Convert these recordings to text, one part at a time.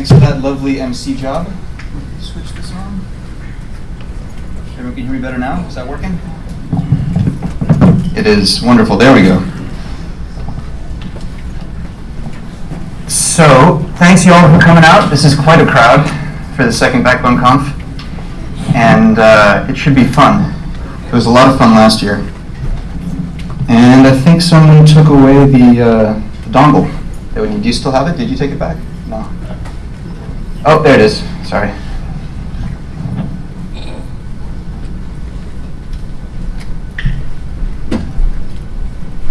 Thanks for that lovely MC job. Switch this on. Everyone can hear me better now? Is that working? It is. Wonderful. There we go. So, thanks you all for coming out. This is quite a crowd for the second Backbone Conf. And uh, it should be fun. It was a lot of fun last year. And I think someone took away the, uh, the dongle. Do you still have it? Did you take it back? Oh, there it is. Sorry.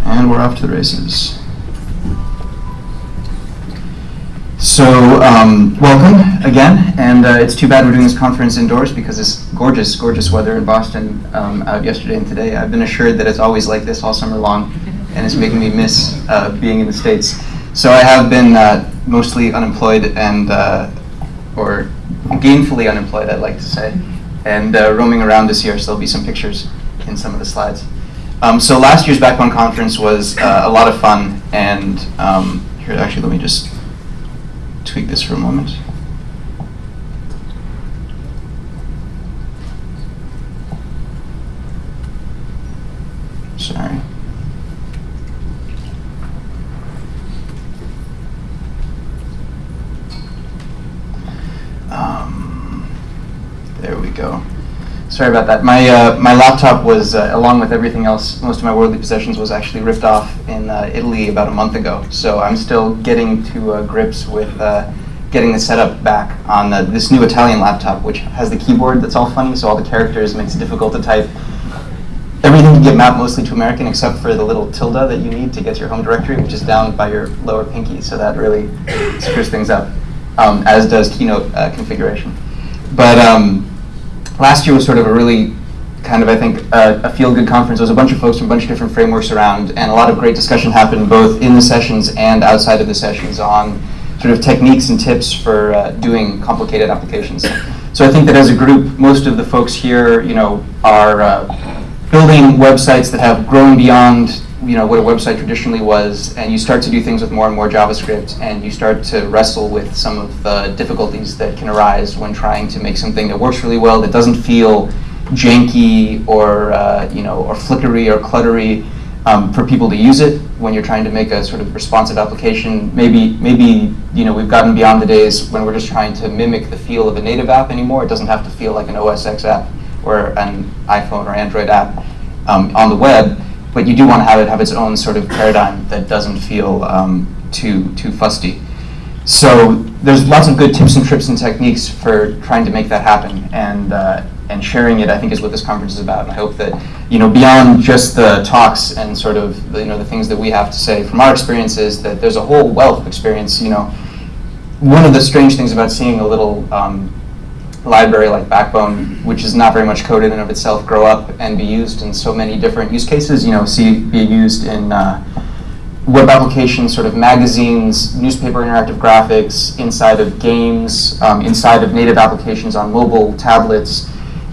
And we're off to the races. So, um, welcome again, and uh, it's too bad we're doing this conference indoors because it's gorgeous, gorgeous weather in Boston um, out yesterday and today. I've been assured that it's always like this all summer long, and it's making me miss uh, being in the States. So I have been uh, mostly unemployed and, uh, or gainfully unemployed, I'd like to say, and uh, roaming around this year, so there'll be some pictures in some of the slides. Um, so last year's Backbone conference was uh, a lot of fun, and um, here, actually, let me just tweak this for a moment. Sorry. Um, there we go. Sorry about that. My uh, my laptop was, uh, along with everything else, most of my worldly possessions was actually ripped off in uh, Italy about a month ago. So I'm still getting to uh, grips with uh, getting the setup back on uh, this new Italian laptop, which has the keyboard that's all funny, so all the characters makes it difficult to type. Everything can get mapped mostly to American except for the little tilde that you need to get to your home directory, which is down by your lower pinky. So that really screws things up, um, as does Keynote configuration. But um, last year was sort of a really kind of, I think, uh, a feel-good conference. There was a bunch of folks from a bunch of different frameworks around, and a lot of great discussion happened both in the sessions and outside of the sessions on sort of techniques and tips for uh, doing complicated applications. So I think that as a group, most of the folks here, you know, are uh, building websites that have grown beyond you know what a website traditionally was, and you start to do things with more and more JavaScript, and you start to wrestle with some of the difficulties that can arise when trying to make something that works really well, that doesn't feel janky or uh, you know or flickery or cluttery um, for people to use it when you're trying to make a sort of responsive application. Maybe maybe you know we've gotten beyond the days when we're just trying to mimic the feel of a native app anymore. It doesn't have to feel like an OS X app or an iPhone or Android app um, on the web but you do want to have it have its own sort of paradigm that doesn't feel um, too too fusty. So there's lots of good tips and tricks and techniques for trying to make that happen, and uh, and sharing it I think is what this conference is about. And I hope that you know beyond just the talks and sort of the, you know the things that we have to say from our experiences, that there's a whole wealth of experience. You know, one of the strange things about seeing a little um, library like Backbone, which is not very much code in and of itself, grow up and be used in so many different use cases. You know, see be used in uh, web applications, sort of magazines, newspaper interactive graphics, inside of games, um, inside of native applications on mobile tablets.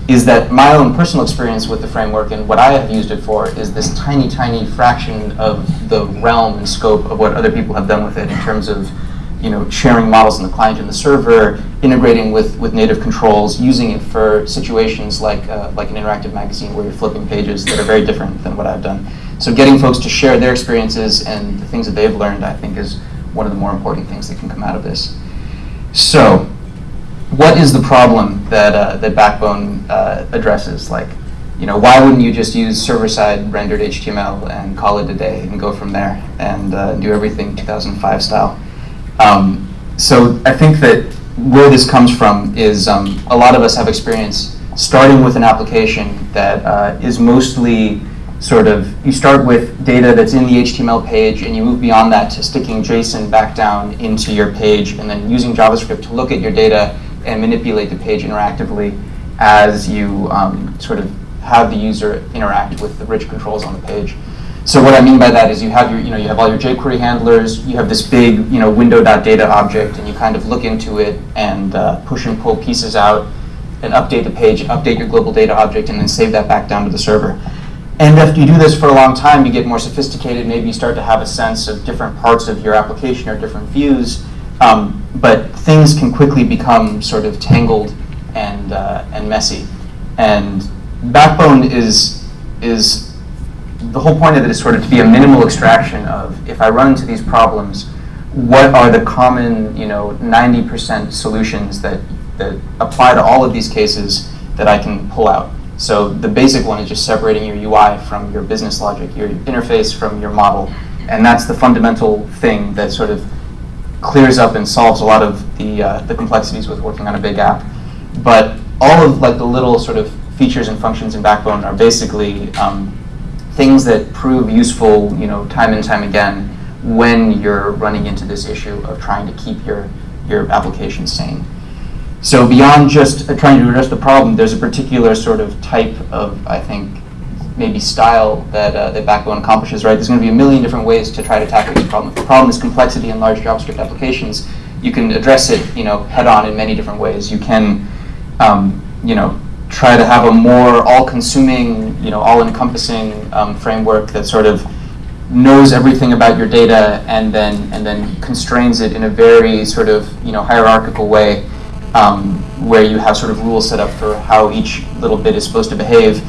Is that my own personal experience with the framework and what I have used it for is this tiny, tiny fraction of the realm and scope of what other people have done with it in terms of you know, sharing models in the client and the server, integrating with, with native controls, using it for situations like, uh, like an interactive magazine where you're flipping pages that are very different than what I've done. So getting folks to share their experiences and the things that they've learned, I think, is one of the more important things that can come out of this. So what is the problem that, uh, that Backbone uh, addresses? Like, you know, why wouldn't you just use server-side rendered HTML and call it a day and go from there and uh, do everything 2005 style? Um, so I think that where this comes from is um, a lot of us have experience starting with an application that uh, is mostly sort of, you start with data that's in the HTML page and you move beyond that to sticking JSON back down into your page and then using JavaScript to look at your data and manipulate the page interactively as you um, sort of have the user interact with the rich controls on the page. So what I mean by that is you have your, you know, you have all your jQuery handlers, you have this big, you know, window.data object, and you kind of look into it and uh, push and pull pieces out and update the page, update your global data object, and then save that back down to the server. And after you do this for a long time, you get more sophisticated. Maybe you start to have a sense of different parts of your application or different views. Um, but things can quickly become sort of tangled and, uh, and messy. And Backbone is, is, the whole point of it is sort of to be a minimal extraction of, if I run into these problems, what are the common, you know, 90% solutions that, that apply to all of these cases that I can pull out. So the basic one is just separating your UI from your business logic, your interface from your model. And that's the fundamental thing that sort of clears up and solves a lot of the, uh, the complexities with working on a big app. But all of like the little sort of features and functions in Backbone are basically um, things that prove useful, you know, time and time again when you're running into this issue of trying to keep your, your application sane. So beyond just uh, trying to address the problem, there's a particular sort of type of, I think, maybe style that, uh, that Backbone accomplishes, right? There's going to be a million different ways to try to tackle this problem. If the problem is complexity in large JavaScript applications, you can address it, you know, head on in many different ways. You can, um, you know, try to have a more all-consuming, you know, all-encompassing um, framework that sort of knows everything about your data and then and then constrains it in a very sort of you know hierarchical way, um, where you have sort of rules set up for how each little bit is supposed to behave,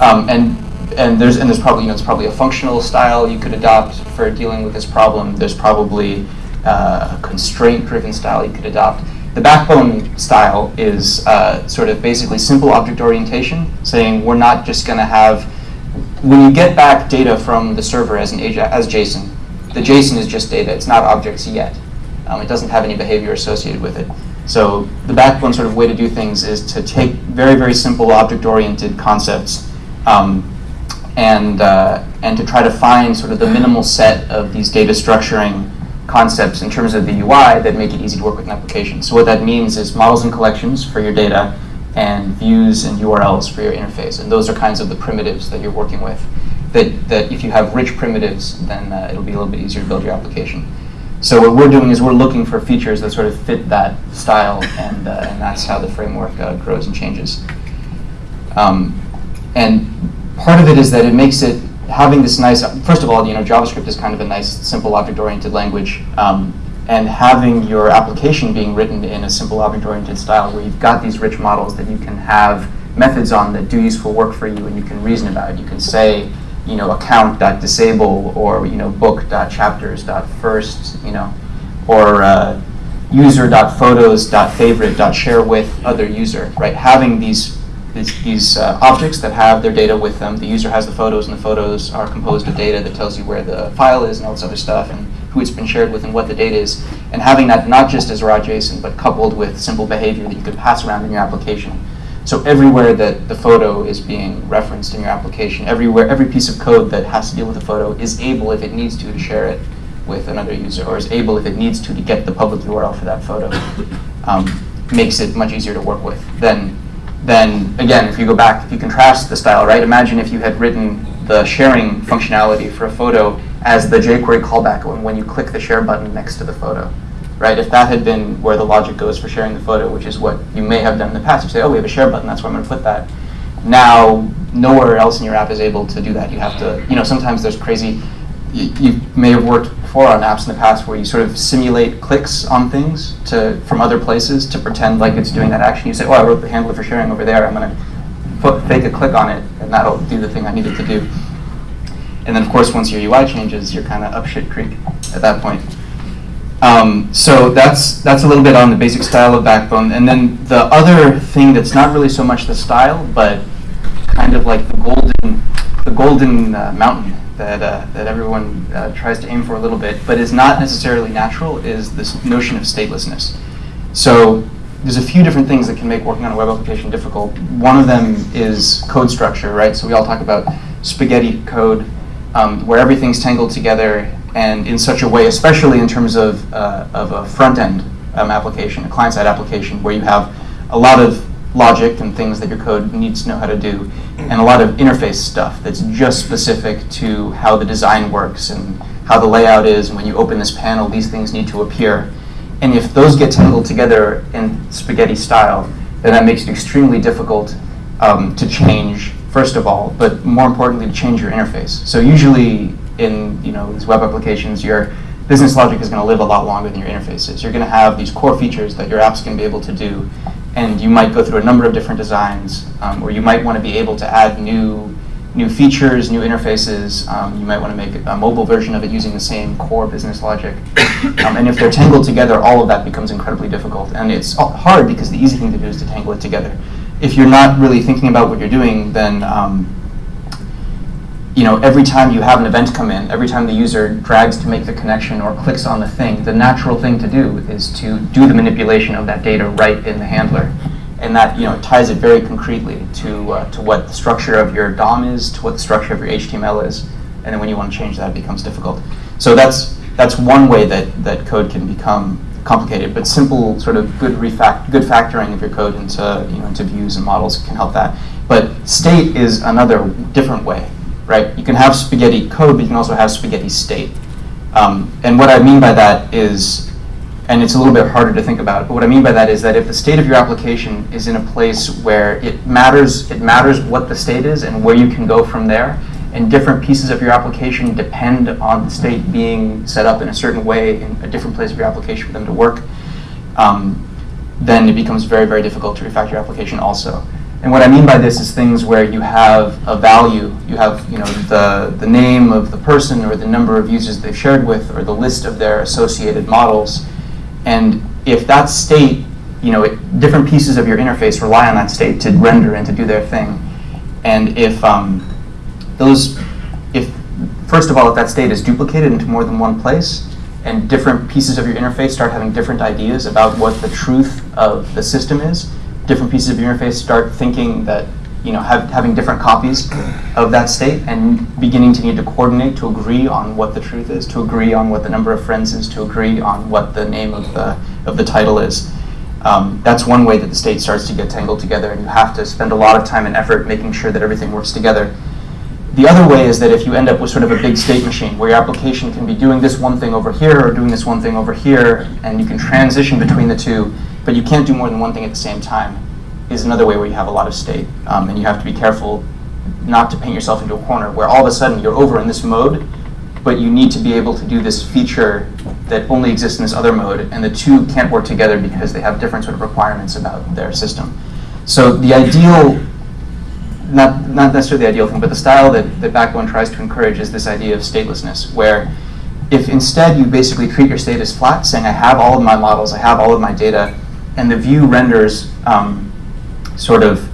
um, and and there's and there's probably you know it's probably a functional style you could adopt for dealing with this problem. There's probably uh, a constraint-driven style you could adopt. The backbone style is uh, sort of basically simple object orientation, saying we're not just going to have when you get back data from the server as an as JSON, the JSON is just data. It's not objects yet. Um, it doesn't have any behavior associated with it. So the backbone sort of way to do things is to take very very simple object-oriented concepts um, and, uh, and to try to find sort of the minimal set of these data structuring concepts in terms of the UI that make it easy to work with an application. So what that means is models and collections for your data and views and URLs for your interface. And those are kinds of the primitives that you're working with. That, that if you have rich primitives, then uh, it'll be a little bit easier to build your application. So what we're doing is we're looking for features that sort of fit that style, and, uh, and that's how the framework uh, grows and changes. Um, and part of it is that it makes it having this nice. First of all, you know, JavaScript is kind of a nice, simple object-oriented language, um, and having your application being written in a simple object-oriented style, where you've got these rich models that you can have methods on that do useful work for you, and you can reason about it. You can say, you know, account.disable or you know, book.chapters.first, you know, or uh, user.photos.favorite.share with other user, right? Having these these, these uh, objects that have their data with them. The user has the photos, and the photos are composed of data that tells you where the file is and all this other stuff, and who it's been shared with and what the data is. And having that not just as raw JSON, but coupled with simple behavior that you could pass around in your application. So everywhere that the photo is being referenced in your application, everywhere, every piece of code that has to deal with the photo is able, if it needs to, to share it with another user, or is able, if it needs to, to get the public URL for that photo. Um, makes it much easier to work with than then again, if you go back, if you contrast the style, right? Imagine if you had written the sharing functionality for a photo as the jQuery callback when, you click the share button next to the photo, right? If that had been where the logic goes for sharing the photo, which is what you may have done in the past, you say, oh, we have a share button, that's where I'm going to put that. Now, nowhere else in your app is able to do that. You have to, you know, sometimes there's crazy, you, you may have worked before on apps in the past where you sort of simulate clicks on things to from other places to pretend like it's doing that action. You say, oh, I wrote the handler for sharing over there. I'm going to fake a click on it, and that'll do the thing I needed to do. And then, of course, once your UI changes, you're kind of up shit creek at that point. Um, so that's that's a little bit on the basic style of Backbone. And then the other thing that's not really so much the style, but kind of like the golden the golden uh, mountain that, uh, that everyone uh, tries to aim for a little bit, but is not necessarily natural, is this notion of statelessness. So there's a few different things that can make working on a web application difficult. One of them is code structure, right? So we all talk about spaghetti code, um, where everything's tangled together and in such a way, especially in terms of, uh, of a front-end um, application, a client-side application, where you have a lot of logic and things that your code needs to know how to do, and a lot of interface stuff that's just specific to how the design works and how the layout is, and when you open this panel, these things need to appear. And if those get tangled together in spaghetti style, then that makes it extremely difficult um, to change, first of all, but more importantly, to change your interface. So usually in you know these web applications, you're business logic is going to live a lot longer than your interfaces. You're going to have these core features that your app's to be able to do, and you might go through a number of different designs, um, or you might want to be able to add new new features, new interfaces. Um, you might want to make a mobile version of it using the same core business logic. Um, and if they're tangled together, all of that becomes incredibly difficult. And it's hard because the easy thing to do is to tangle it together. If you're not really thinking about what you're doing, then um, you know, every time you have an event come in, every time the user drags to make the connection or clicks on the thing, the natural thing to do is to do the manipulation of that data right in the handler. And that you know ties it very concretely to, uh, to what the structure of your DOM is, to what the structure of your HTML is. And then when you want to change that, it becomes difficult. So that's, that's one way that, that code can become complicated, but simple sort of good, refact good factoring of your code into, you know, into views and models can help that. But state is another different way right? You can have spaghetti code, but you can also have spaghetti state. Um, and what I mean by that is, and it's a little bit harder to think about, but what I mean by that is that if the state of your application is in a place where it matters, it matters what the state is and where you can go from there, and different pieces of your application depend on the state being set up in a certain way in a different place of your application for them to work, um, then it becomes very, very difficult to refactor your application also. And what I mean by this is things where you have a value, you have you know the, the name of the person or the number of users they've shared with or the list of their associated models. And if that state, you know, it, different pieces of your interface rely on that state to render and to do their thing. And if um, those, if first of all, if that state is duplicated into more than one place, and different pieces of your interface start having different ideas about what the truth of the system is, different pieces of your interface start thinking that, you know, have, having different copies of that state and beginning to need to coordinate to agree on what the truth is, to agree on what the number of friends is, to agree on what the name of the, of the title is. Um, that's one way that the state starts to get tangled together and you have to spend a lot of time and effort making sure that everything works together. The other way is that if you end up with sort of a big state machine where your application can be doing this one thing over here or doing this one thing over here and you can transition between the two, but you can't do more than one thing at the same time, is another way where you have a lot of state. Um, and you have to be careful not to paint yourself into a corner where all of a sudden you're over in this mode, but you need to be able to do this feature that only exists in this other mode, and the two can't work together because they have different sort of requirements about their system. So the ideal, not, not necessarily the ideal thing, but the style that, that Backbone tries to encourage is this idea of statelessness, where if instead you basically treat your state as flat, saying I have all of my models, I have all of my data, and the view renders um, sort of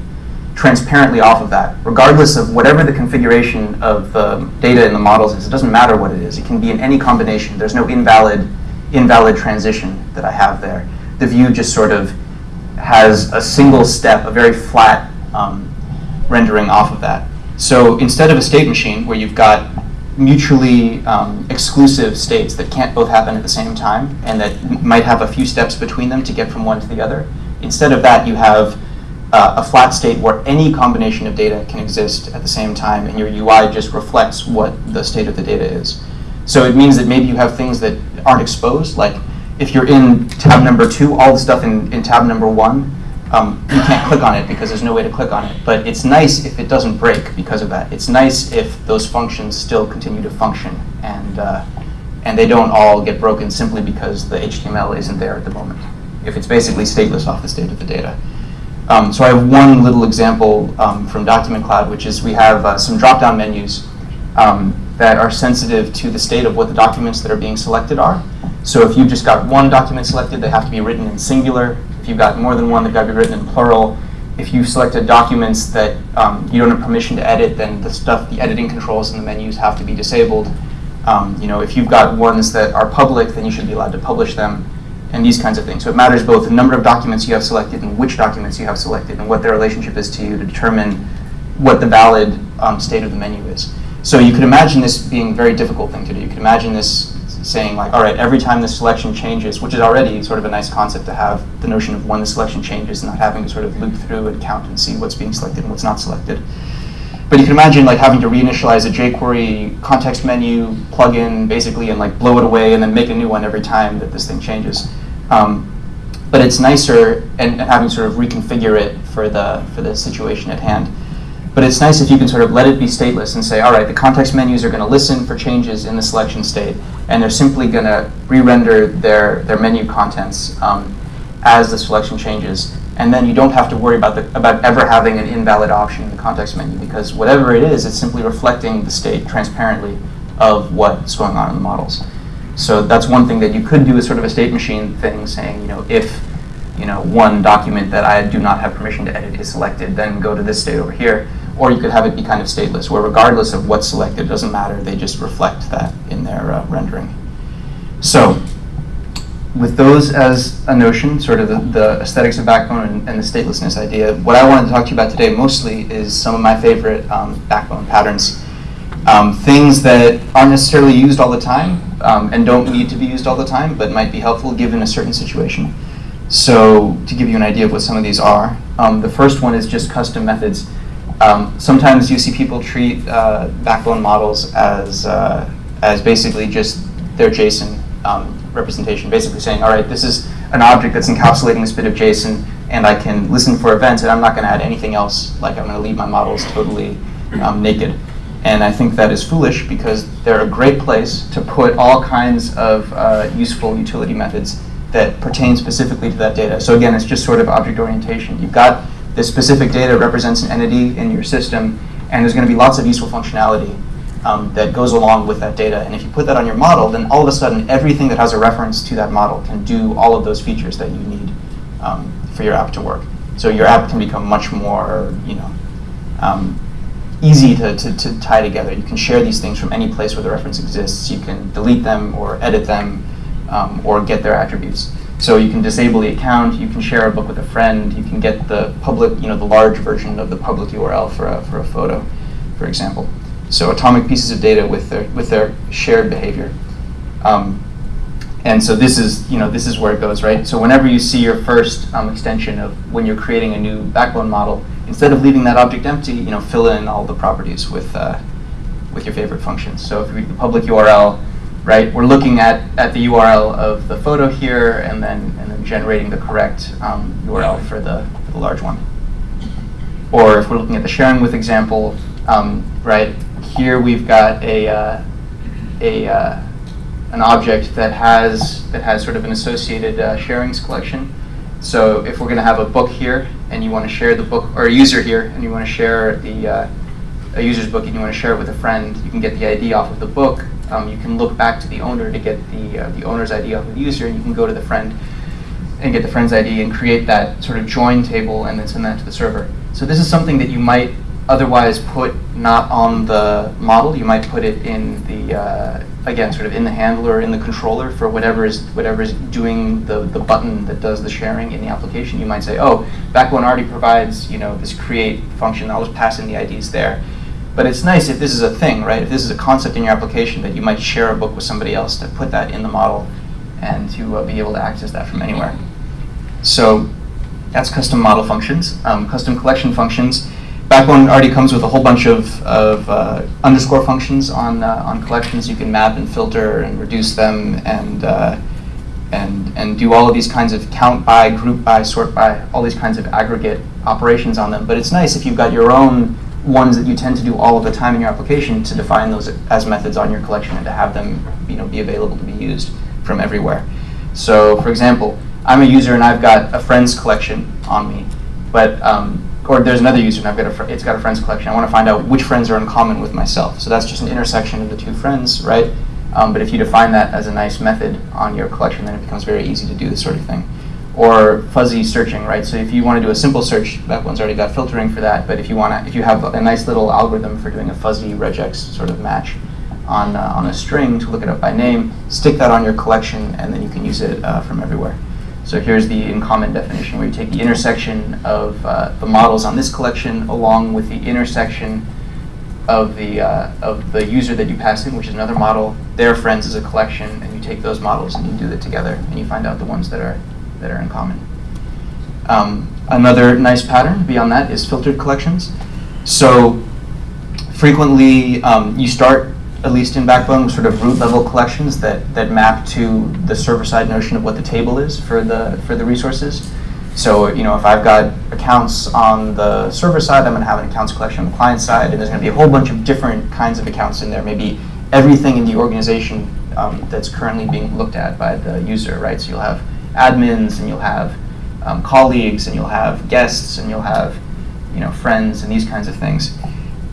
transparently off of that, regardless of whatever the configuration of the data in the models is. It doesn't matter what it is. It can be in any combination. There's no invalid, invalid transition that I have there. The view just sort of has a single step, a very flat um, rendering off of that. So instead of a state machine where you've got mutually um, exclusive states that can't both happen at the same time and that might have a few steps between them to get from one to the other. Instead of that, you have uh, a flat state where any combination of data can exist at the same time and your UI just reflects what the state of the data is. So it means that maybe you have things that aren't exposed, like if you're in tab number two, all the stuff in, in tab number one um, you can't click on it because there's no way to click on it. But it's nice if it doesn't break because of that. It's nice if those functions still continue to function and, uh, and they don't all get broken simply because the HTML isn't there at the moment. If it's basically stateless off the state of the data. Um, so I have one little example um, from Document Cloud, which is we have uh, some drop-down menus um, that are sensitive to the state of what the documents that are being selected are. So if you've just got one document selected, they have to be written in singular you've got more than one, they've got to be written in plural. If you've selected documents that um, you don't have permission to edit, then the stuff, the editing controls in the menus have to be disabled. Um, you know, if you've got ones that are public, then you should be allowed to publish them, and these kinds of things. So it matters both the number of documents you have selected and which documents you have selected, and what their relationship is to you to determine what the valid um, state of the menu is. So you could imagine this being a very difficult thing to do. You could imagine this saying like, all right, every time the selection changes, which is already sort of a nice concept to have the notion of when the selection changes, and not having to sort of loop through and count and see what's being selected and what's not selected. But you can imagine like having to reinitialize a jQuery context menu plugin basically and like blow it away and then make a new one every time that this thing changes. Um, but it's nicer and, and having sort of reconfigure it for the for the situation at hand. But it's nice if you can sort of let it be stateless and say, all right, the context menus are going to listen for changes in the selection state, and they're simply going to re-render their, their menu contents um, as the selection changes. And then you don't have to worry about, the, about ever having an invalid option in the context menu, because whatever it is, it's simply reflecting the state transparently of what's going on in the models. So that's one thing that you could do as sort of a state machine thing, saying, you know, if you know, one document that I do not have permission to edit is selected, then go to this state over here. Or you could have it be kind of stateless, where regardless of what's selected, it doesn't matter, they just reflect that in their uh, rendering. So, with those as a notion, sort of the, the aesthetics of Backbone and, and, the statelessness idea, what I wanted to talk to you about today mostly is some of my favorite um, Backbone patterns. Um, things that aren't necessarily used all the time um, and don't need to be used all the time, but might be helpful given a certain situation. So to give you an idea of what some of these are, um, the first one is just custom methods. Um, sometimes you see people treat uh, backbone models as, uh, as basically just their JSON um, representation, basically saying, all right, this is an object that's encapsulating this bit of JSON, and I can listen for events, and I'm not going to add anything else, like I'm going to leave my models totally um, naked. And I think that is foolish because they're a great place to put all kinds of uh, useful utility methods that pertain specifically to that data. So again, it's just sort of object orientation. You've got this specific data represents an entity in your system, and there's going to be lots of useful functionality um, that goes along with that data. And if you put that on your model, then all of a sudden, everything that has a reference to that model can do all of those features that you need um, for your app to work. So your app can become much more, you know, um, easy to, to, to tie together. You can share these things from any place where the reference exists. You can delete them or edit them um, or get their attributes. So you can disable the account, you can share a book with a friend, you can get the public, you know, the large version of the public URL for a, for a photo, for example. So atomic pieces of data with their, with their shared behavior. Um, and so this is, you know, this is where it goes, right? So whenever you see your first um, extension of when you're creating a new backbone model, instead of leaving that object empty, you know, fill in all the properties with, uh, with your favorite functions. So if you read the public URL, right? We're looking at, at the URL of the photo here and then, and then generating the correct um, URL for the, for the large one. Or if we're looking at the sharing with example, um, right, here we've got a, uh, a, uh, an object that has, that has sort of an associated uh, sharings collection. So if we're going to have a book here and you want to share the book, or a user here and you want to share the, uh, a user's book and you want to share it with a friend, you can get the ID off of the book um, you can look back to the owner to get the, uh, the owner's ID of the user, and you can go to the friend and get the friend's ID and create that sort of join table and then send that to the server. So this is something that you might otherwise put not on the model. You might put it in the, uh, again, sort of in the handler, in the controller for whatever is, whatever is doing the, the button that does the sharing in the application. You might say, oh, Backbone already provides you know, this create function. I'll just pass in the IDs there. But it's nice if this is a thing, right? If this is a concept in your application that you might share a book with somebody else to put that in the model and to uh, be able to access that from anywhere. So that's custom model functions. Um, custom collection functions. Backbone already comes with a whole bunch of, of uh, underscore functions on, uh, on collections. You can map and filter and reduce them and, uh, and, and do all of these kinds of count by, group by, sort by, all these kinds of aggregate operations on them. But it's nice if you've got your own ones that you tend to do all of the time in your application to define those as methods on your collection and to have them you know, be available to be used from everywhere. So for example, I'm a user and I've got a friends collection on me, but um, or there's another user and I've got a it's got a friends collection. I want to find out which friends are in common with myself. So that's just an intersection of the two friends, right? Um, but if you define that as a nice method on your collection, then it becomes very easy to do this sort of thing or fuzzy searching, right? So if you want to do a simple search, that one's already got filtering for that. But if you want to, if you have a nice little algorithm for doing a fuzzy regex sort of match on uh, on a string to look it up by name, stick that on your collection, and then you can use it uh, from everywhere. So here's the in common definition, where you take the intersection of uh, the models on this collection along with the intersection of the uh, of the user that you pass in, which is another model. Their friends is a collection, and you take those models and you do it together, and you find out the ones that are that are in common. Um, another nice pattern beyond that is filtered collections. So frequently um, you start, at least in Backbone, sort of root level collections that, that map to the server side notion of what the table is for the, for the resources. So, you know, if I've got accounts on the server side, I'm going to have an accounts collection on the client side, and there's going to be a whole bunch of different kinds of accounts in there. Maybe everything in the organization um, that's currently being looked at by the user, right? So you'll have admins, and you'll have um, colleagues, and you'll have guests, and you'll have, you know, friends, and these kinds of things.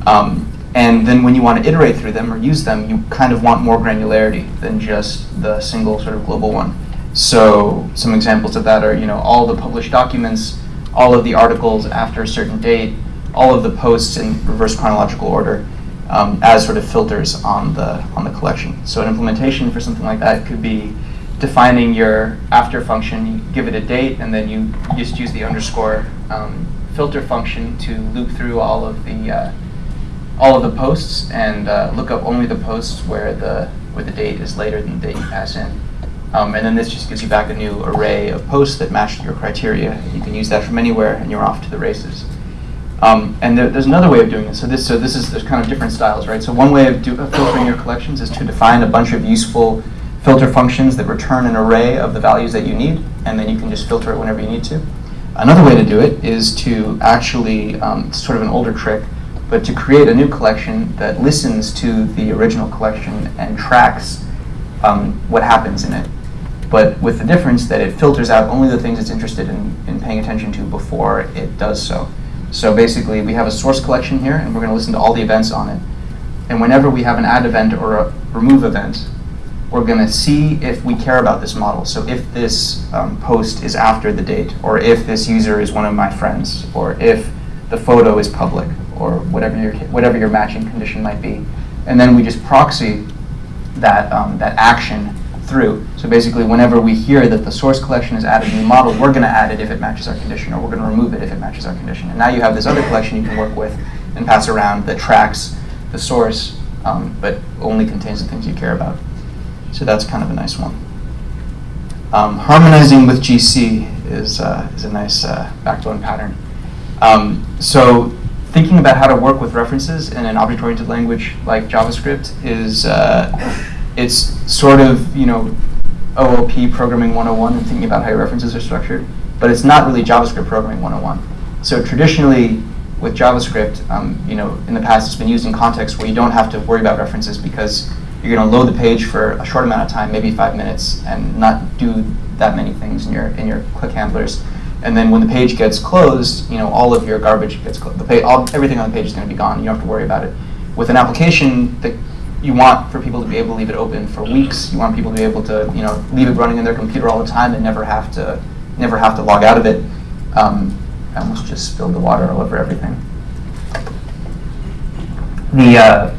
Um, and then when you want to iterate through them or use them, you kind of want more granularity than just the single sort of global one. So some examples of that are, you know, all the published documents, all of the articles after a certain date, all of the posts in reverse chronological order um, as sort of filters on the on the collection. So an implementation for something like that could be defining your after function, you give it a date, and then you just use the underscore um, filter function to loop through all of the uh, all of the posts and uh, look up only the posts where the where the date is later than the date you pass in. Um, and then this just gives you back a new array of posts that match your criteria. You can use that from anywhere, and you're off to the races. Um, and there, there's another way of doing this. So this, so this is there's kind of different styles, right? So one way of, do, of filtering your collections is to define a bunch of useful filter functions that return an array of the values that you need, and then you can just filter it whenever you need to. Another way to do it is to actually, um, sort of an older trick, but to create a new collection that listens to the original collection and tracks um, what happens in it but with the difference that it filters out only the things it's interested in, in paying attention to before it does so. So basically, we have a source collection here, and we're going to listen to all the events on it. And whenever we have an add event or a remove event, we're going to see if we care about this model. So if this um, post is after the date, or if this user is one of my friends, or if the photo is public, or whatever your, whatever your matching condition might be. And then we just proxy that, um, that action through. So basically, whenever we hear that the source collection has added a new model, we're going to add it if it matches our condition, or we're going to remove it if it matches our condition. And now you have this other collection you can work with and pass around that tracks the source, um, but only contains the things you care about. So that's kind of a nice one. Um, harmonizing with GC is, uh, is a nice uh, backbone pattern. Um, so thinking about how to work with references in an object-oriented language like JavaScript is uh, it's sort of, you know, OOP programming 101 and thinking about how your references are structured, but it's not really JavaScript programming 101. So traditionally, with JavaScript, um, you know, in the past it's been used in contexts where you don't have to worry about references because you're going to load the page for a short amount of time, maybe five minutes, and not do that many things in your in your click handlers. And then when the page gets closed, you know, all of your garbage gets closed. The page, all, everything on the page is going to be gone. You don't have to worry about it. With an application that you want for people to be able to leave it open for weeks. You want people to be able to, you know, leave it running in their computer all the time and never have to, never have to log out of it. Um, I almost just spilled the water all over everything. The uh,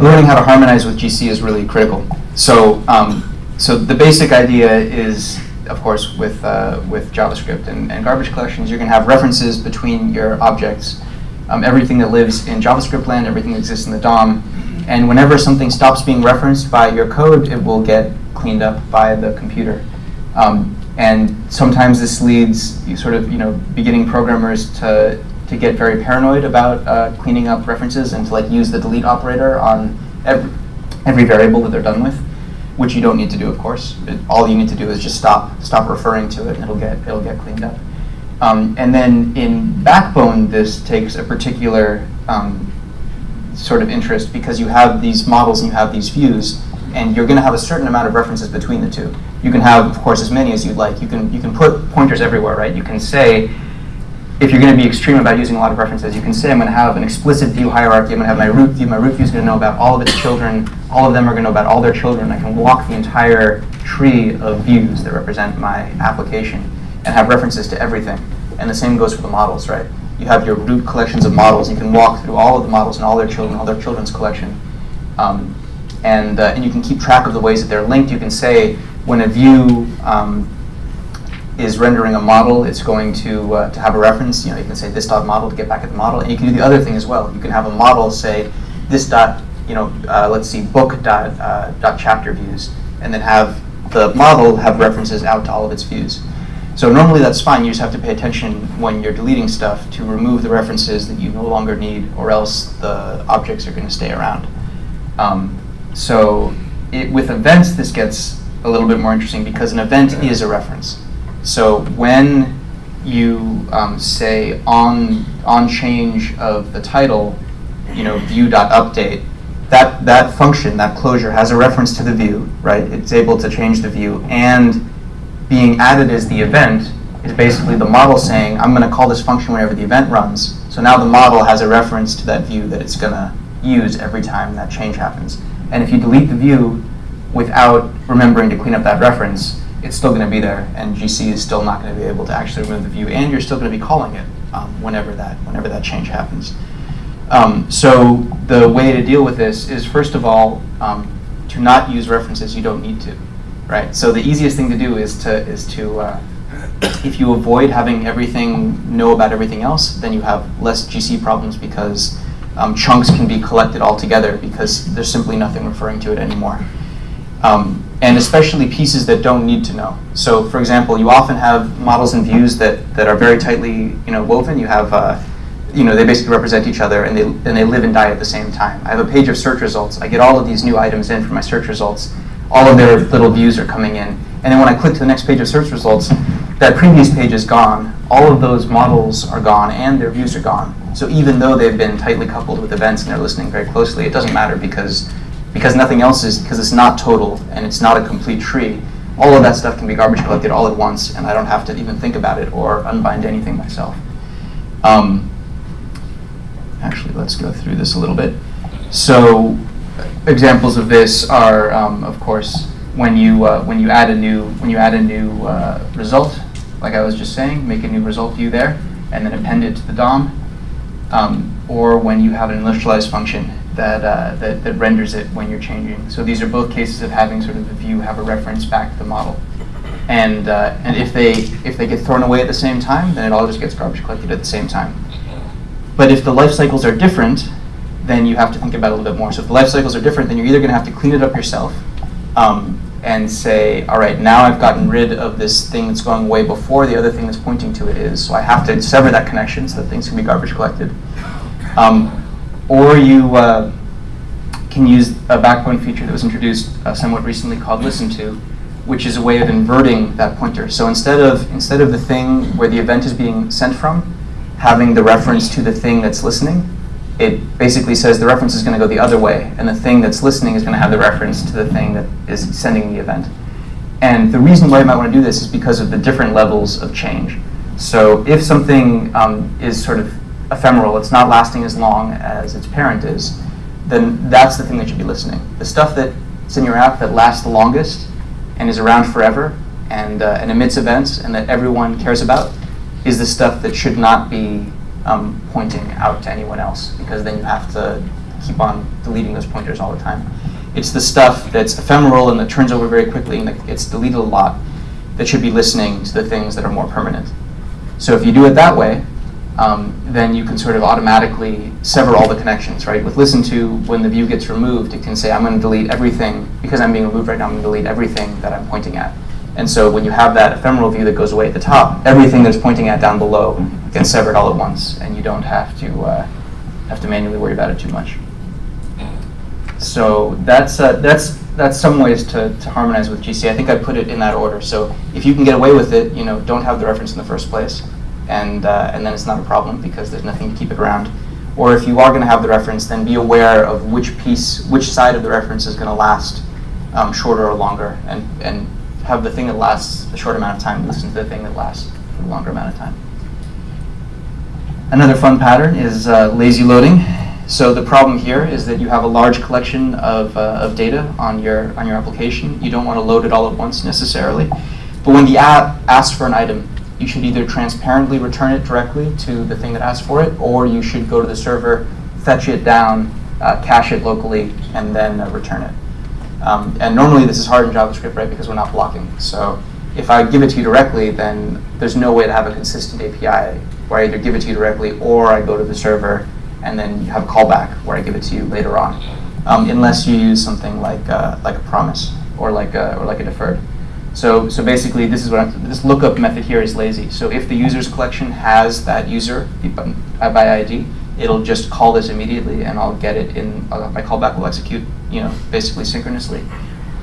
learning how to harmonize with GC is really critical. So, um, so the basic idea is, of course, with uh, with JavaScript and, and garbage collections, you're going to have references between your objects. Um, everything that lives in JavaScript land, everything that exists in the DOM, and whenever something stops being referenced by your code, it will get cleaned up by the computer. Um, and sometimes this leads sort of, you know, beginning programmers to, to get very paranoid about uh, cleaning up references and to like use the delete operator on every, every variable that they're done with, which you don't need to do, of course. It, all you need to do is just stop, stop referring to it and it'll get, it'll get cleaned up. Um, and then in Backbone, this takes a particular um, sort of interest because you have these models and you have these views, and you're going to have a certain amount of references between the two. You can have, of course, as many as you'd like. You can you can put pointers everywhere, right? You can say, if you're going to be extreme about using a lot of references, you can say I'm going to have an explicit view hierarchy. I'm going to have my root view. My root view is going to know about all of its children. All of them are going to know about all their children. I can walk the entire tree of views that represent my application and have references to everything. And the same goes for the models, right? you have your root collections of models. You can walk through all of the models and all their children, all their children's collection. Um, and, uh, and you can keep track of the ways that they're linked. You can say when a view um, is rendering a model, it's going to, uh, to have a reference. You know, you can say this dot model to get back at the model. And you can do the other thing as well. You can have a model say this dot, you know, uh, let's see, book dot, uh, dot chapter views, and then have the model have references out to all of its views. So normally that's fine, you just have to pay attention when you're deleting stuff to remove the references that you no longer need or else the objects are going to stay around. Um, so it, with events this gets a little bit more interesting because an event is a reference. So when you um, say on on change of the title, you know, view.update, that that function, that closure, has a reference to the view, right? It's able to change the view, and being added as the event is basically the model saying, I'm going to call this function whenever the event runs. So now the model has a reference to that view that it's going to use every time that change happens. And if you delete the view without remembering to clean up that reference, it's still going to be there, and GC is still not going to be able to actually remove the view, and you're still going to be calling it um, whenever that whenever that change happens. Um, so the way to deal with this is first of all um, to not use references you don't need to, right? So the easiest thing to do is to is to uh, if you avoid having everything know about everything else, then you have less GC problems because um, chunks can be collected all together because there's simply nothing referring to it anymore. Um, and especially pieces that don't need to know. So for example, you often have models and views that, that are very tightly you know, woven. You have, uh, you know, they basically represent each other and they, and they live and die at the same time. I have a page of search results. I get all of these new items in from my search results. All of their little views are coming in. And then when I click to the next page of search results, that previous page is gone. All of those models are gone and their views are gone. So even though they've been tightly coupled with events and they're listening very closely, it doesn't matter because because nothing else is, because it's not total and it's not a complete tree, all of that stuff can be garbage collected all at once and I don't have to even think about it or unbind anything myself. Um, actually, let's go through this a little bit. So examples of this are, um, of course, when you, uh, when you add a new, when you add a new uh, result, like I was just saying, make a new result view there and then append it to the DOM. Um, or when you have an initialize function that, uh, that, that renders it when you're changing. So these are both cases of having sort of the view have a reference back to the model. And, uh, and if, they, if they get thrown away at the same time, then it all just gets garbage collected at the same time. But if the life cycles are different, then you have to think about it a little bit more. So if the life cycles are different, then you're either going to have to clean it up yourself um, and say, all right, now I've gotten rid of this thing that's going away before the other thing that's pointing to it is, so I have to sever that connection so that things can be garbage collected. Um, or you uh, can use a backbone feature that was introduced uh, somewhat recently called listen to, which is a way of inverting that pointer. So instead of instead of the thing where the event is being sent from, having the reference to the thing that's listening, it basically says the reference is going to go the other way, and the thing that's listening is going to have the reference to the thing that is sending the event. And the reason why you might want to do this is because of the different levels of change. So if something um, is sort of ephemeral, it's not lasting as long as its parent is, then that's the thing that should be listening. The stuff that's in your app that lasts the longest and is around forever and, uh, and emits events and that everyone cares about is the stuff that should not be um, pointing out to anyone else because then you have to keep on deleting those pointers all the time. It's the stuff that's ephemeral and that turns over very quickly and that gets deleted a lot that should be listening to the things that are more permanent. So if you do it that way, um, then you can sort of automatically sever all the connections, right? With listen to, when the view gets removed, it can say, I'm going to delete everything, because I'm being removed right now, I'm going to delete everything that I'm pointing at. And so when you have that ephemeral view that goes away at the top, everything that's pointing at down below gets severed all at once, and you don't have to uh, have to manually worry about it too much. So that's uh, that's that's some ways to, to harmonize with GC. I think I put it in that order. So if you can get away with it, you know, don't have the reference in the first place and, uh, and then it's not a problem because there's nothing to keep it around. Or if you are going to have the reference, then be aware of which piece, which side of the reference is going to last um, shorter or longer, and, and have the thing that lasts a short amount of time listen to the thing that lasts for a longer amount of time. Another fun pattern is uh, lazy loading. So the problem here is that you have a large collection of, uh, of data on your, on your application. You don't want to load it all at once necessarily. But when the app asks for an item, you should either transparently return it directly to the thing that asked for it, or you should go to the server, fetch it down, uh, cache it locally, and then uh, return it. Um, and normally this is hard in JavaScript, right, because we're not blocking. So if I give it to you directly, then there's no way to have a consistent API where I either give it to you directly or I go to the server and then you have a callback where I give it to you later on, um, unless you use something like uh, like a promise or like a, or like a deferred. So, so basically, this is what I'm, this lookup method here is lazy. So if the user's collection has that user by ID, it'll just call this immediately, and I'll get it in. Uh, my callback will execute, you know, basically synchronously.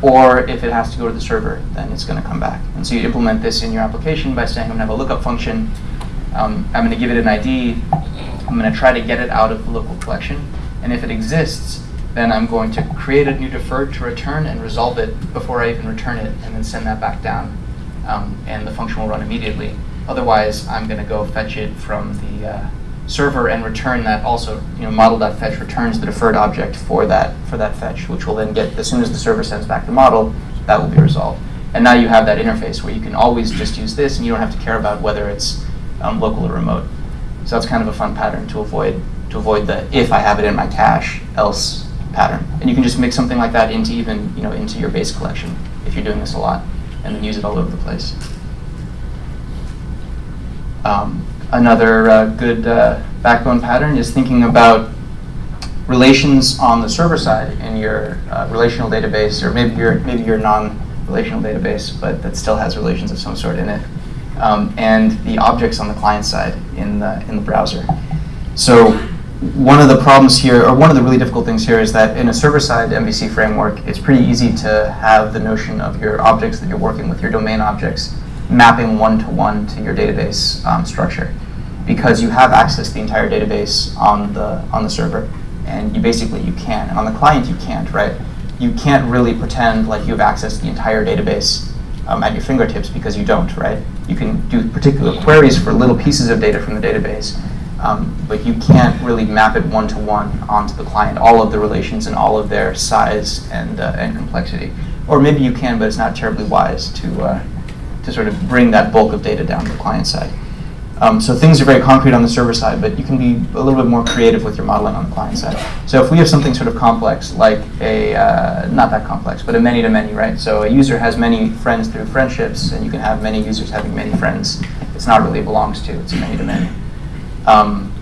or if it has to go to the server, then it's going to come back. And so you implement this in your application by saying, I'm going to have a lookup function. Um, I'm going to give it an ID. I'm going to try to get it out of the local collection. And if it exists, then I'm going to create a new deferred to return and resolve it before I even return it, and then send that back down. Um, and the function will run immediately. Otherwise, I'm going to go fetch it from the uh, server and return that also, you know, model.fetch returns the deferred object for that, for that fetch, which will then get, as soon as the server sends back the model, that will be resolved. And now you have that interface where you can always just use this and you don't have to care about whether it's um, local or remote. So that's kind of a fun pattern to avoid, to avoid the if I have it in my cache, else pattern. And you can just mix something like that into even, you know, into your base collection if you're doing this a lot and then use it all over the place. Um, Another uh, good uh, backbone pattern is thinking about relations on the server side in your uh, relational database, or maybe your maybe your non-relational database, but that still has relations of some sort in it, um, and the objects on the client side in the in the browser. So one of the problems here, or one of the really difficult things here, is that in a server-side MVC framework, it's pretty easy to have the notion of your objects that you're working with, your domain objects, mapping one-to-one -to, -one to your database um, structure because you have access to the entire database on the, on the server. And you basically, you can. And on the client, you can't, right? You can't really pretend like you have access to the entire database um, at your fingertips because you don't, right? You can do particular queries for little pieces of data from the database, um, but you can't really map it one-to-one -one onto the client, all of the relations and all of their size and, uh, and complexity. Or maybe you can, but it's not terribly wise to, uh, to sort of bring that bulk of data down to the client side. Um, so things are very concrete on the server side, but you can be a little bit more creative with your modeling on the client side. So if we have something sort of complex, like a, uh, not that complex, but a many-to-many, -many, right? So a user has many friends through friendships, and you can have many users having many friends. It's not really belongs to, it's a many-to-many. -many. Um,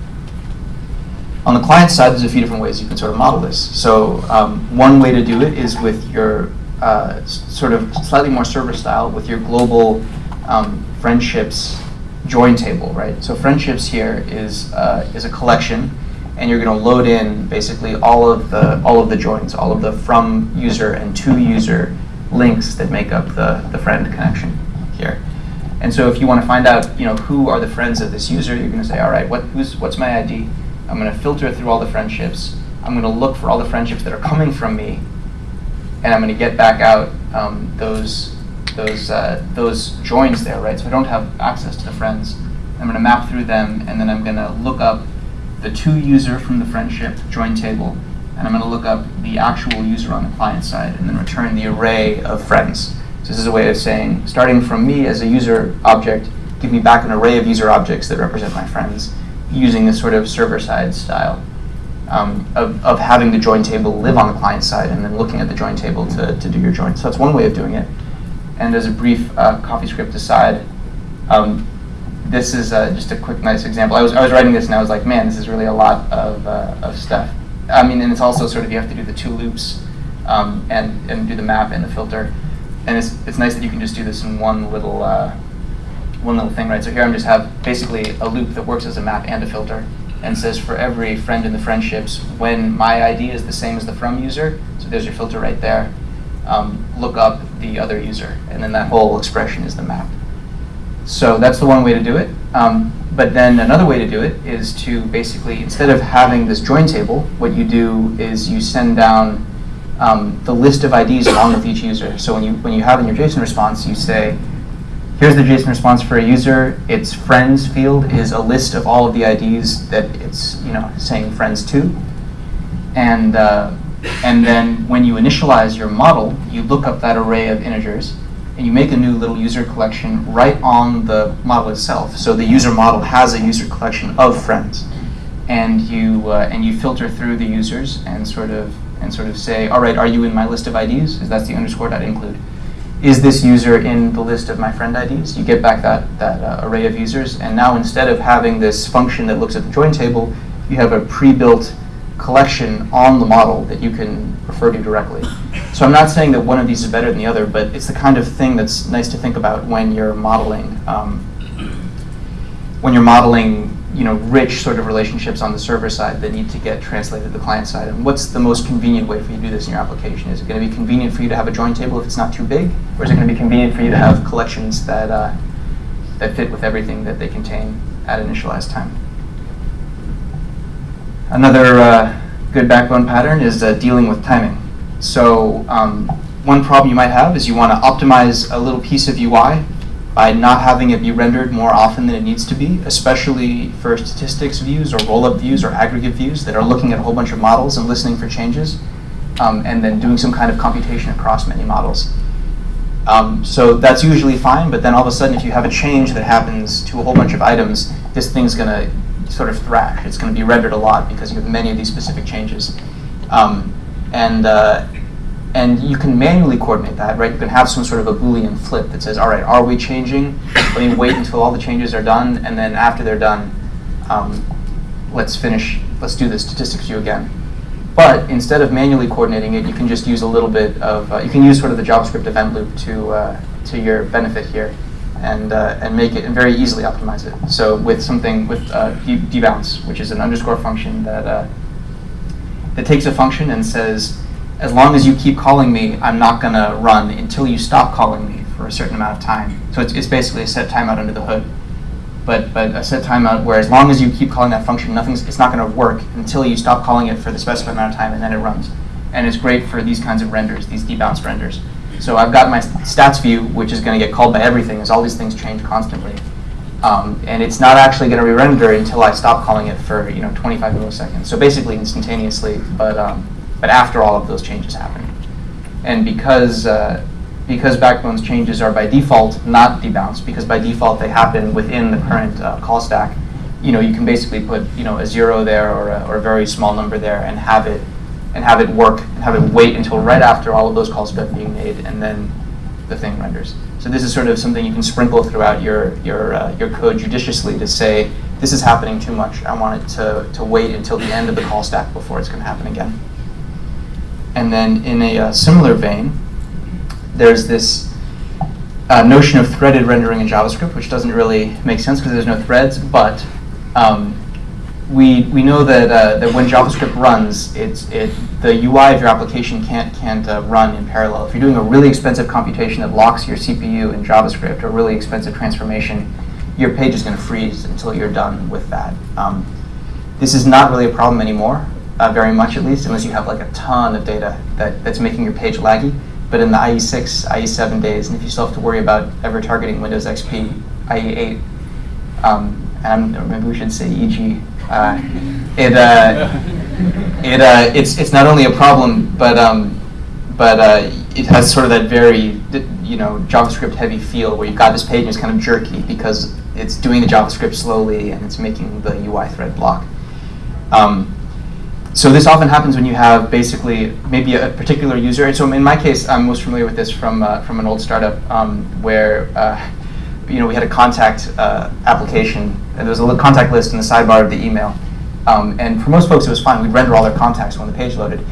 on the client side, there's a few different ways you can sort of model this. So um, one way to do it is with your uh, sort of slightly more server style, with your global um, friendships join table, right? So friendships here is uh, is a collection, and you're going to load in basically all of the all of the joins, all of the from user and to user links that make up the the friend connection here. And so if you want to find out, you know, who are the friends of this user, you're going to say, all right, what who's what's my ID? I'm going to filter through all the friendships. I'm going to look for all the friendships that are coming from me, and I'm going to get back out um, those those uh, those joins there, right? So I don't have access to the friends. I'm going to map through them, and then I'm going to look up the to user from the friendship join table, and I'm going to look up the actual user on the client side, and then return the array of friends. So this is a way of saying, starting from me as a user object, give me back an array of user objects that represent my friends, using this sort of server-side style. Um, of, of having the join table live on the client side and then looking at the join table to, to do your join. So that's one way of doing it. And as a brief uh, CoffeeScript aside, um, this is uh, just a quick, nice example. I was, I was writing this and I was like, man, this is really a lot of, uh, of stuff. I mean, and it's also sort of, you have to do the two loops um, and, and do the map and the filter. And it's, it's nice that you can just do this in one little, uh, one little thing, right? So here I'm just have basically a loop that works as a map and a filter and says for every friend in the friendships, when my ID is the same as the from user, so there's your filter right there, um, look up the other user, and then that whole expression is the map. So that's the one way to do it. Um, but then another way to do it is to basically, instead of having this join table, what you do is you send down um, the list of IDs along with each user. So when you, when you have in your JSON response, you say, here's the JSON response for a user. Its friends field is a list of all of the IDs that it's you know saying friends to. And uh, and then when you initialize your model, you look up that array of integers and you make a new little user collection right on the model itself. So the user model has a user collection of friends. And you, uh, and you filter through the users and sort of and sort of say, all right, are you in my list of IDs? Because that's the underscore dot include. Is this user in the list of my friend IDs? You get back that, that uh, array of users. And now instead of having this function that looks at the join table, you have a pre-built collection on the model that you can refer to directly. So I'm not saying that one of these is better than the other, but it's the kind of thing that's nice to think about when you're modeling um, when you're modeling you know, rich sort of relationships on the server side that need to get translated to the client side. And what's the most convenient way for you to do this in your application? Is it going to be convenient for you to have a join table if it's not too big? Or is it going to be convenient for you to have collections that, uh, that fit with everything that they contain at initialized time? Another uh, good backbone pattern is uh, dealing with timing. So um, one problem you might have is you want to optimize a little piece of UI by not having it be rendered more often than it needs to be, especially for statistics views or roll-up views or aggregate views that are looking at a whole bunch of models and listening for changes, um, and then doing some kind of computation across many models. Um, so that's usually fine, but then all of a sudden if you have a change that happens to a whole bunch of items, this thing's going to sort of thrash. It's going to be rendered a lot because you have many of these specific changes. Um, and, uh, and you can manually coordinate that, right? You can have some sort of a Boolean flip that says, all right, are we changing? Let me wait until all the changes are done, and then after they're done, um, let's finish, let's do the statistics view again. But instead of manually coordinating it, you can just use a little bit of, uh, you can use sort of the JavaScript event loop to, uh, to your benefit here and, uh, and make it and very easily optimize it. So with something with uh, debounce, which is an underscore function that, uh, that takes a function and says, as long as you keep calling me, I'm not going to run until you stop calling me for a certain amount of time. So it's, it's basically a set timeout under the hood. But, but a set timeout where as long as you keep calling that function, nothing's, it's not going to work until you stop calling it for the specified amount of time and then it runs. And it's great for these kinds of renders, these debounced renders. So I've got my stats view, which is going to get called by everything as all these things change constantly. Um, and it's not actually going to re-render until I stop calling it for you know 25 milliseconds. So basically instantaneously, but um, but after all of those changes happen. And because uh, because Backbone's changes are by default not debounced, because by default they happen within the current uh, call stack, you know you can basically put you know a zero there or a, or a very small number there and have it and have it work and have it wait until right after all of those calls have been being made and then the thing renders. So this is sort of something you can sprinkle throughout your your uh, your code judiciously to say this is happening too much. I want it to to wait until the end of the call stack before it's going to happen again. And then in a uh, similar vein, there's this uh, notion of threaded rendering in JavaScript, which doesn't really make sense because there's no threads, but um, we, we know that, uh, that when JavaScript runs, it's, it, the UI of your application can't, can't uh, run in parallel. If you're doing a really expensive computation that locks your CPU in JavaScript, a really expensive transformation, your page is going to freeze until you're done with that. Um, this is not really a problem anymore uh, very much at least, unless you have like a ton of data that, that's making your page laggy. But in the IE6, IE7 days, and if you still have to worry about ever targeting Windows XP, IE8, um, and maybe we should say EG, uh, it, uh, it, uh, it's, it's not only a problem, but, um, but uh, it has sort of that very you know, JavaScript heavy feel where you've got this page and it's kind of jerky because it's doing the JavaScript slowly and it's making the UI thread block. Um, so this often happens when you have basically maybe a, particular user. So in my case, I'm most familiar with this from uh, from an old startup um, where uh, you know we had a contact uh, application and there was a little contact list in the sidebar of the email. Um, and for most folks, it was fine. We'd render all their contacts when the page loaded.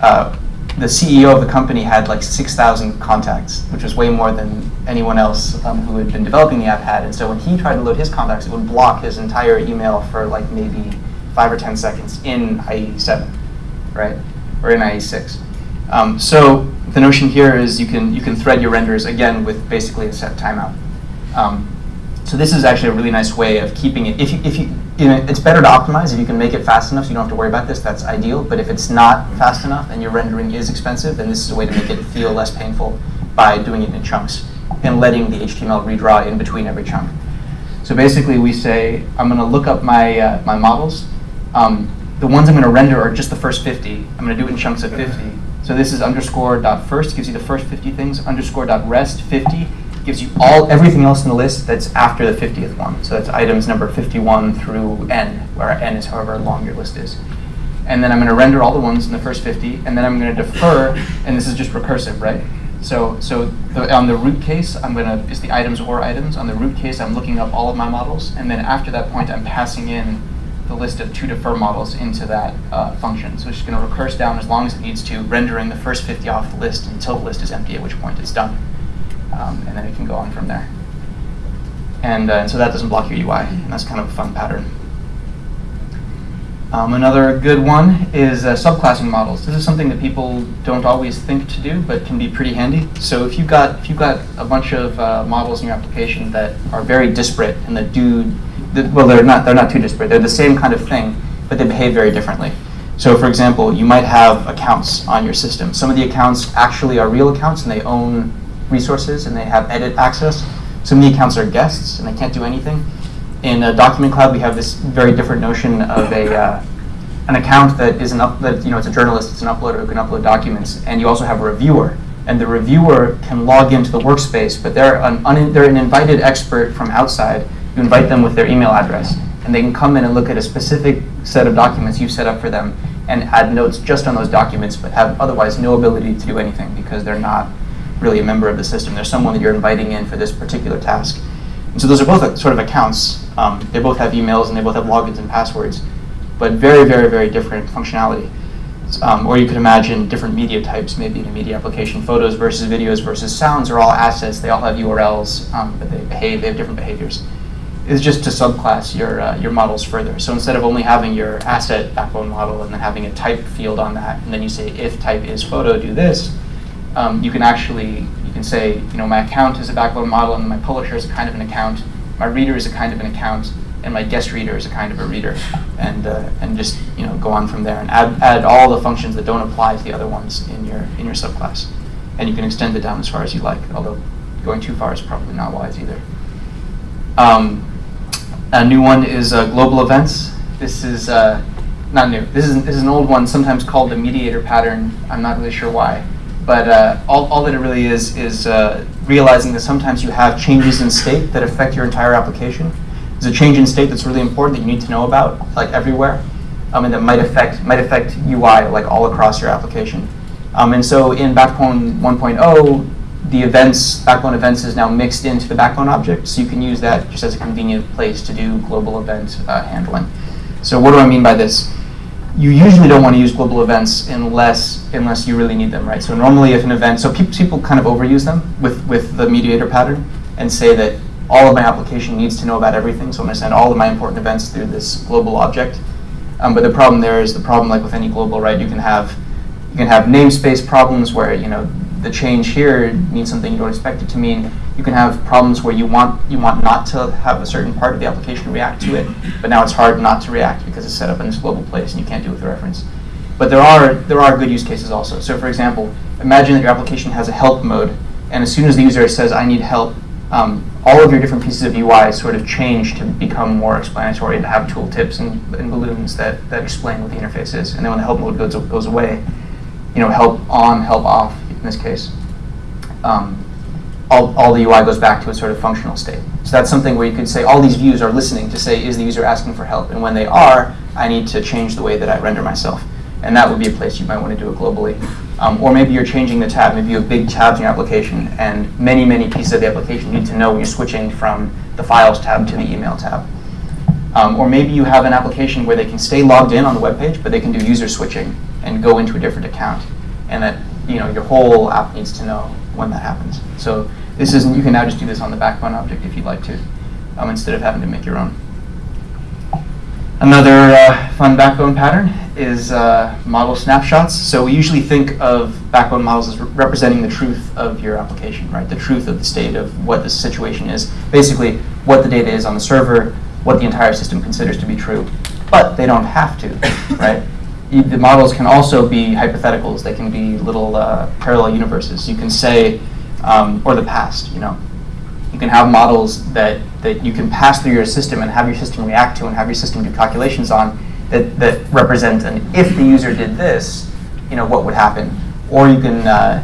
Uh, the CEO of the company had like 6,000 contacts, which was way more than anyone else um, who had been developing the app had. And so when he tried to load his contacts, it would block his entire email for like maybe five or 10 seconds in IE7, right? Or in IE6. Um, so the notion here is you can, you can thread your renders again with basically a set timeout. Um, so this is actually a really nice way of keeping it. If you, if you, you know, it's better to optimize if you can make it fast enough so you don't have to worry about this, that's ideal. But if it's not fast enough and your rendering is expensive, then this is a way to make it feel less painful by doing it in chunks and letting the HTML redraw in between every chunk. So basically we say, I'm going to look up my, uh, my models um, the ones I'm going to render are just the first 50. I'm going to do it in chunks of 50. So this is underscore dot first gives you the first 50 things. Underscore dot rest 50 gives you all everything else in the list that's after the 50th one. So that's items number 51 through n, where n is however long your list is. And then I'm going to render all the ones in the first 50, and then I'm going to defer, and this is just recursive, right? So, so the, on the root case, I'm going to is the items or items. On the root case, I'm looking up all of my models, and then after that point, I'm passing in the list of to defer models into that uh, function. So it's going to recurse down as long as it needs to, rendering the first 50 off the list until the list is empty, at which point it's done. Um, and then it can go on from there. And, uh, and so that doesn't block your UI, and that's kind of a fun pattern. Um, another good one is uh, subclassing models. This is something that people don't always think to do, but can be pretty handy. So if you've got if you've got a bunch of uh, models in your application that are very disparate and that do, that, well, they're not they're not too disparate. They're the same kind of thing, but they behave very differently. So for example, you might have accounts on your system. Some of the accounts actually are real accounts and they own resources and they have edit access. Some of the accounts are guests and they can't do anything in a Document Cloud, we have this very different notion of a uh, an account that is an up that you know it's a journalist, it's an uploader who can upload documents, and you also have a reviewer. And the reviewer can log into the workspace, but they're an they're an invited expert from outside. You invite them with their email address, and they can come in and look at a specific set of documents you've set up for them, and add notes just on those documents, but have otherwise no ability to do anything because they're not really a member of the system. They're someone that you're inviting in for this particular task. And so those are both sort of accounts. Um, they both have emails and they both have logins and passwords, but very, very, very different functionality. Um, or you could imagine different media types, maybe in a media application. Photos versus videos versus sounds are all assets. They all have URLs, um, but they behave, they have different behaviors. It's just to subclass your, uh, your models further. So instead of only having your asset backbone model and then having a type field on that, and then you say if type is photo, do this, um, you can actually you can say, you know, my account is a backbone model and my publisher is a kind of an account, my reader is a kind of an account, and my guest reader is a kind of a reader, and uh, and just you know go on from there and add add all the functions that don't apply to the other ones in your in your subclass, and you can extend it down as far as you like. Although going too far is probably not wise either. Um, a new one is uh, global events. This is uh, not new. This is this is an old one, sometimes called a mediator pattern. I'm not really sure why. But uh, all, all that it really is is uh, realizing that sometimes you have changes in state that affect your entire application. There's a change in state that's really important that you need to know about, like everywhere, um, and that might affect might affect UI like all across your application. Um, and so in Backbone 1.0, the events Backbone events is now mixed into the Backbone object, so you can use that just as a convenient place to do global event uh, handling. So what do I mean by this? you usually don't want to use global events unless unless you really need them, right? So normally if an event, so pe people kind of overuse them with, with the mediator pattern and say that all of my application needs to know about everything, so I'm going to send all of my important events through this global object. Um, but the problem there is the problem like with any global, right? You can have you can have namespace problems where you know the change here means something you don't expect it to mean. You can have problems where you want you want not to have a certain part of the application react to it, but now it's hard not to react because it's set up in this global place and you can't do it with reference. But there are there are good use cases also. So for example, imagine that your application has a help mode, and as soon as the user says I need help, um, all of your different pieces of UI sort of change to become more explanatory and have tooltips and, and balloons that, that explain what the interface is. And then when the help mode goes, goes away, you know, help on, help off, in this case, um, all, all the UI goes back to a sort of functional state. So that's something where you could say all these views are listening to say, is the user asking for help? And when they are, I need to change the way that I render myself. And that would be a place you might want to do it globally. Um, or maybe you're changing the tab. Maybe you have big tabs in your application, and many, many pieces of the application need to know when you're switching from the Files tab to the Email tab. Um, or maybe you have an application where they can stay logged in on the web page, but they can do user switching and go into a different account. And that you know, your whole app needs to know when that happens. So this isn't you can now just do this on the backbone object if you'd like to, um, instead of having to make your own. Another uh, fun backbone pattern is uh, model snapshots. So we usually think of backbone models as re representing the truth of your application, right? The truth of the state of what the situation is. Basically, what the data is on the server, what the entire system considers to be true. But they don't have to, right? The models can also be hypotheticals. They can be little uh, parallel universes. You can say, um, or the past, you know. You can have models that, that you can pass through your system and have your system react to and have your system do calculations on that, that represent an if the user did this, you know, what would happen. Or you can uh,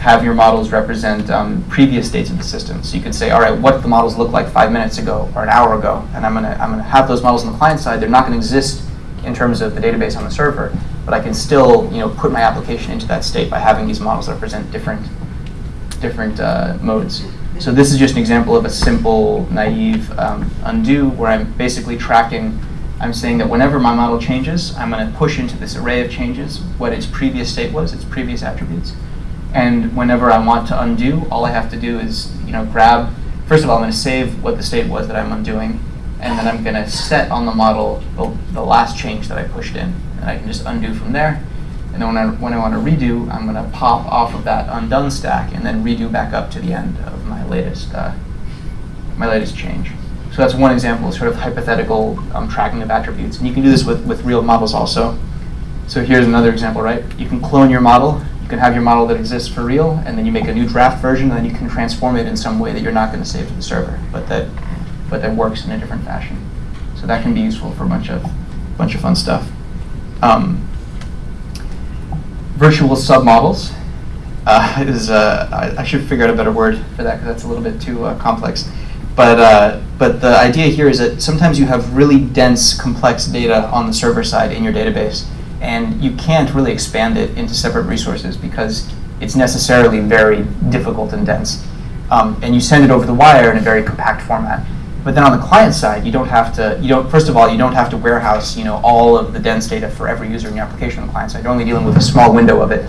have your models represent um, previous states of the system. So you could say, all right, what did the models look like five minutes ago or an hour ago? And I'm gonna, I'm gonna have those models on the client side. They're not gonna exist in terms of the database on the server, but I can still you know, put my application into that state by having these models that represent different, different uh, modes. So this is just an example of a simple, naive um, undo where I'm basically tracking, I'm saying that whenever my model changes, I'm going to push into this array of changes what its previous state was, its previous attributes. And whenever I want to undo, all I have to do is you know, grab, first of all, I'm going to save what the state was that I'm undoing, and then I'm going to set on the model the, the last change that I pushed in. And I can just undo from there. And then when I, when I want to redo, I'm going to pop off of that undone stack and then redo back up to the end of my latest, uh, my latest change. So that's one example of sort of hypothetical um, tracking of attributes. And you can do this with, with real models also. So here's another example, right? You can clone your model. You can have your model that exists for real, and then you make a new draft version, and then you can transform it in some way that you're not going to save to the server, but that, but that works in a different fashion. So that can be useful for a bunch of, bunch of fun stuff. Um, virtual submodels uh, is, uh, I, I, should figure out a better word for that because that's a little bit too uh, complex. But, uh, but the idea here is that sometimes you have really dense, complex data on the server side in your database, and you can't really expand it into separate resources because it's necessarily very difficult and dense. Um, and you send it over the wire in a very compact format. But then on the client side, you don't have to, you don't, first of all, you don't have to warehouse, you know, all of the dense data for every user in your application on the client side. You're only dealing with a small window of it.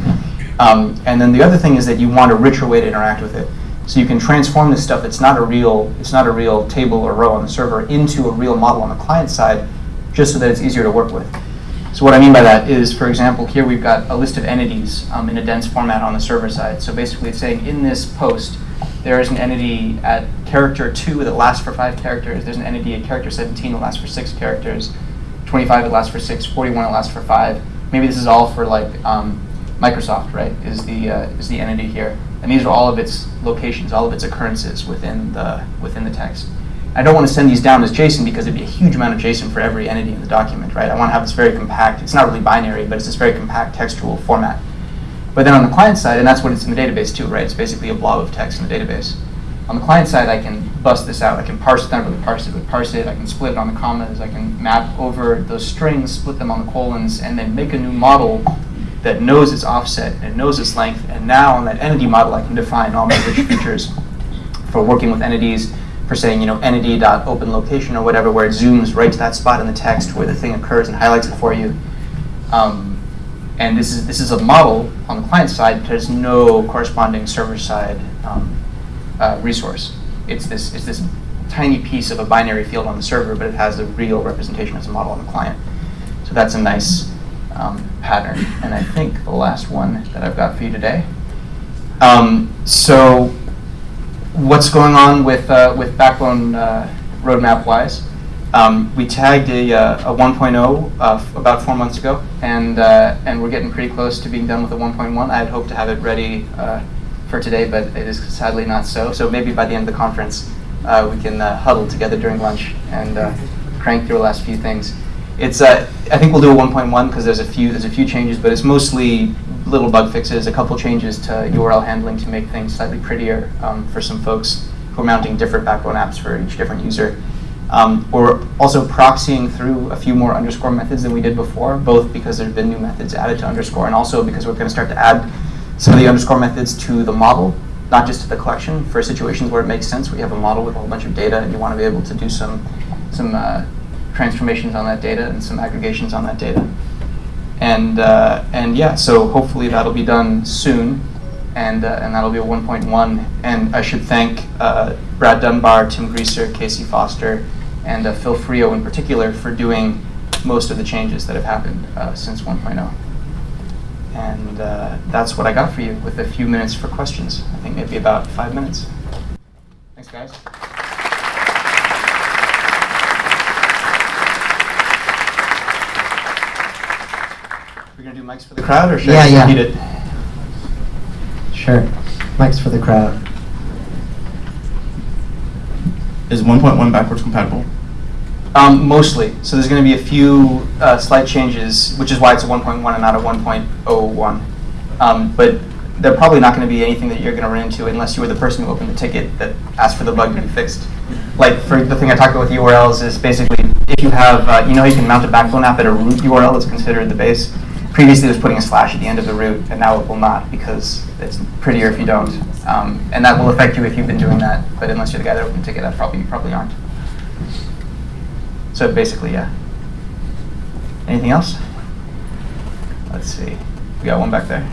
Um, and then the other thing is that you want a richer way to interact with it. So you can transform this stuff that's not a real, it's not a real table or row on the server into a real model on the client side, just so that it's easier to work with. So what I mean by that is, for example, here we've got a list of entities um, in a dense format on the server side. So basically it's saying in this post, there is an entity at character 2 that lasts for 5 characters. There's an entity at character 17 that lasts for 6 characters. 25 that lasts for 6, 41 that lasts for 5. Maybe this is all for like um, Microsoft, right, is the, uh, is the entity here. And these are all of its locations, all of its occurrences within the, within the text. I don't want to send these down as JSON because it'd be a huge amount of JSON for every entity in the document, right? I want to have this very compact, it's not really binary, but it's this very compact textual format. But then on the client side, and that's what it's in the database too, right? It's basically a blob of text in the database. On the client side, I can bust this out. I can parse it, not really parse it, but parse it. I can split it on the commas. I can map over those strings, split them on the colons, and then make a new model that knows its offset and knows its length. And now on that entity model, I can define all my rich features for working with entities, for saying, you know, entity.open location or whatever, where it zooms right to that spot in the text where the thing occurs and highlights it for you. Um, and this is this is a model on the client side. There's no corresponding server side um, uh, resource. It's this it's this tiny piece of a binary field on the server, but it has a real representation as a model on the client. So that's a nice um, pattern. And I think the last one that I've got for you today. Um, so what's going on with, uh, with Backbone uh, roadmap-wise? Um, we tagged a, uh, a 1.0 uh, about four months ago, and, uh, and we're getting pretty close to being done with a 1.1. I had hoped to have it ready uh, for today, but it is sadly not so. So maybe by the end of the conference, we can huddle together during lunch and crank through the last few things. It's uh, I think we'll do a 1.1 because there's a few there's a few changes, but it's mostly little bug fixes, a couple changes to URL handling to make things slightly prettier um, for some folks who are mounting different backbone apps for each different user. Um, we're also proxying through a few more underscore methods than we did before, both because there have been new methods added to underscore and also because we're going to start to add some of the underscore methods to the model, not just to the collection, for situations where it makes sense, you have a model with a whole bunch of data and you want to be able to do some, some uh, transformations on that data and some aggregations on that data. And, uh, and yeah, so hopefully that'll be done soon, and, uh, and that'll be a 1.1. And I should thank uh, Brad Dunbar, Tim Griesser, Casey Foster, and uh, Phil Freo in particular for doing most of the changes that have happened uh, since 1.0. And uh, that's what I got for you with a few minutes for questions. I think maybe about five minutes. Thanks, guys. We're going to do mics for the crowd, or should yeah, I yeah. repeat it? Sure. Mics for the crowd. Is 1.1 backwards compatible? Um, mostly. So there's going to be a few uh, slight changes, which is why it's a 1.1 and not a 1.01. Um, but they're probably not going to be anything that you're going to run into unless you were the person who opened the ticket that asked for the bug to be fixed. Like for the thing I talked about with URLs is basically if you have, uh, you know, you can mount a backbone app at a root URL that's considered the base previously it was putting a slash at the end of the root, and now it will not because it's prettier if you don't. Um, and that will affect you if you've been doing that, but unless you're the guy that opened ticket, that probably you probably aren't. So basically, yeah. Anything else? Let's see. We got one back there.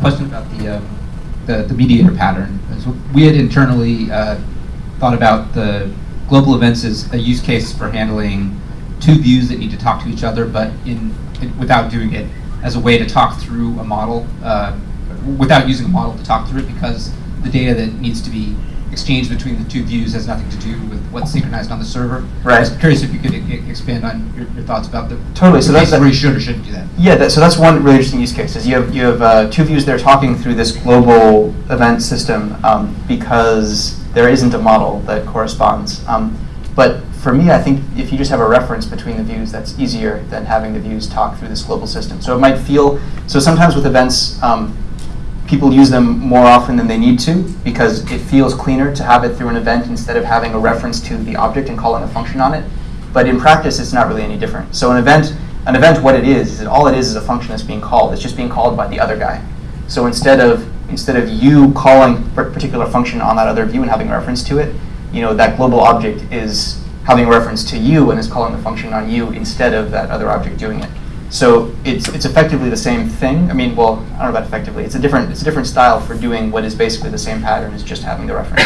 Question about the um, the, the mediator pattern. So we had internally uh, thought about the global events as a use case for handling two views that need to talk to each other, but in, in- without doing it as a way to talk through a model, uh, without using a model to talk through it, because the data that needs to be exchanged between the two views has nothing to do with what's synchronized on the server. Right. I was curious if you could expand on your, your thoughts about the Totally, so that's- where you should or shouldn't do that. Yeah, that, so that's one really interesting use case. Is you have you have uh, two views that are talking through this global event system um, because there isn't a model that corresponds. Um, but for me, I think if you just have a reference between the views, that's easier than having the views talk through this global system. So it might feel so sometimes with events. Um, people use them more often than they need to because it feels cleaner to have it through an event instead of having a reference to the object and calling a function on it. But in practice, it's not really any different. So an event, an event, what it is, is that all it is is a function that's being called. It's just being called by the other guy. So instead of instead of you calling a particular function on that other view and having a reference to it, you know that global object is having a reference to you and is calling the function on you instead of that other object doing it. So it's it's effectively the same thing. I mean, well, I don't know about effectively. It's a different it's a different style for doing what is basically the same pattern as just having the reference.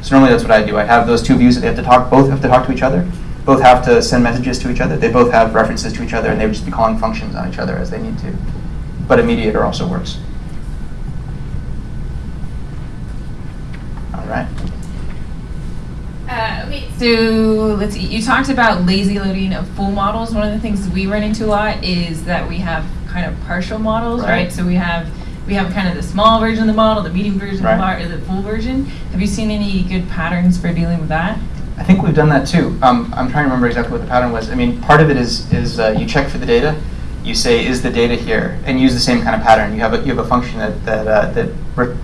so normally that's what I do. I have those two views that they have to talk. Both have to talk to each other. Both have to send messages to each other. They both have references to each other, and they would just be calling functions on each other as they need to. But a mediator also works. All right. So let's see. You talked about lazy loading of full models. One of the things we run into a lot is that we have kind of partial models, Right. right? So we have we have kind of the small version of the model, the medium version, Right. the, lar- the full version. Have you seen any good patterns for dealing with that? I think we've done that too. Um, I'm trying to remember exactly what the pattern was. I mean, part of it is is uh, you check for the data. You say, is the data here, and use the same kind of pattern. You have a you have a function that that uh, that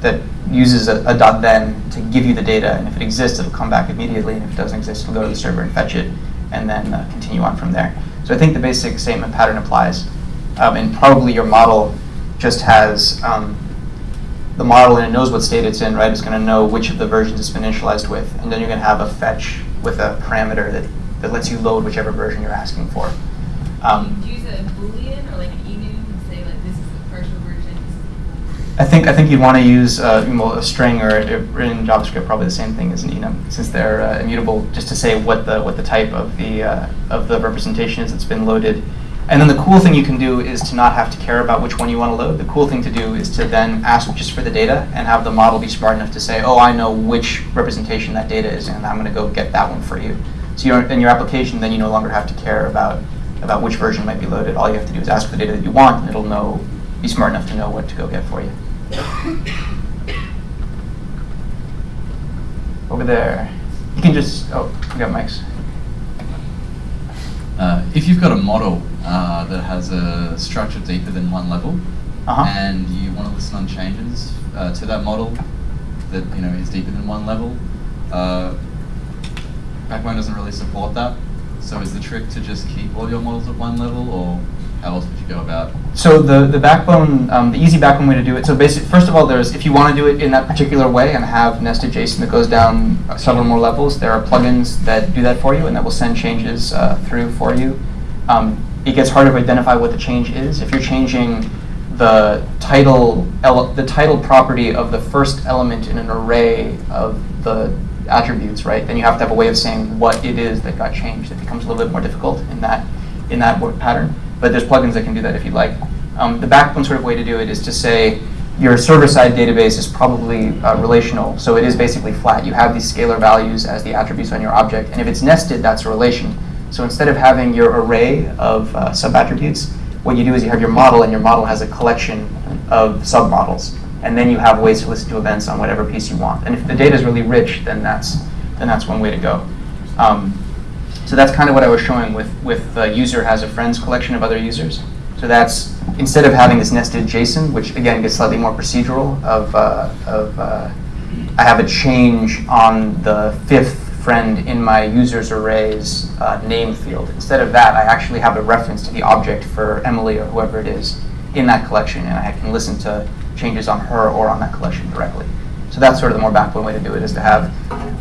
that uses a, a dot then to give you the data, and if it exists, it'll come back immediately, and if it doesn't exist, it'll go to the server and fetch it, and then uh, continue on from there. So I think the basic statement pattern applies, um, and probably your model just has um, the model and it knows what state it's in, right? It's going to know which of the versions it's been initialized with, and then you're going to have a fetch with a parameter that, that lets you load whichever version you're asking for. Um, use a boolean or like an enum and say like this is the partial version. I think I think you'd want to use uh, a string or or in JavaScript probably the same thing as an enum since they're uh, immutable, just to say what the what the type of the uh, of the representation is that's been loaded. And then the cool thing you can do is to not have to care about which one you want to load. The cool thing to do is to then ask just for the data and have the model be smart enough to say, oh, I know which representation that data is, and I'm going to go get that one for you. So you're, in your application, then you no longer have to care about about which version might be loaded. All you have to do is ask for the data that you want, and it'll know, be smart enough to know what to go get for you. Over there. You can just, oh, we got mics. Uh, if you've got a model uh, that has a structure deeper than one level, Uh-huh. and you want to listen on changes uh, to that model that you know is deeper than one level, uh, Backbone doesn't really support that. So is the trick to just keep all your models at one level, or else would you go about? So the, the backbone, um, the easy backbone way to do it, so basically, first of all, there's, if you want to do it in that particular way and have nested JSON that goes down several more levels, there are plugins that do that for you and that will send changes uh, through for you. Um, it gets harder to identify what the change is. If you're changing the title, the title property of the first element in an array of the attributes, right, then you have to have a way of saying what it is that got changed. It becomes a little bit more difficult in that, in that pattern but there's plugins that can do that if you'd like. Um, the backbone sort of way to do it is to say your server-side database is probably uh, relational, so it is basically flat. You have these scalar values as the attributes on your object, and if it's nested, that's a relation. So instead of having your array of uh, sub-attributes, what you do is you have your model, and your model has a collection of sub-models, and then you have ways to listen to events on whatever piece you want. And if the data is really rich, then that's then that's one way to go. Um, so that's kind of what I was showing with, with the user has a friends collection of other users. So that's, instead of having this nested JSON, which again gets slightly more procedural of, uh, of uh, I have a change on the fifth friend in my users array's uh, name field. Instead of that, I actually have a reference to the object for Emily or whoever it is in that collection, and I can listen to changes on her or on that collection directly. So that's sort of the more backbone way to do it, is to have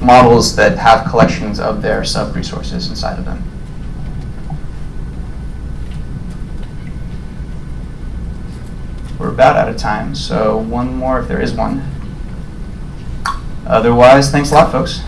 models that have collections of their sub-resources inside of them. We're about out of time, so one more if there is one. Otherwise, thanks a lot, folks.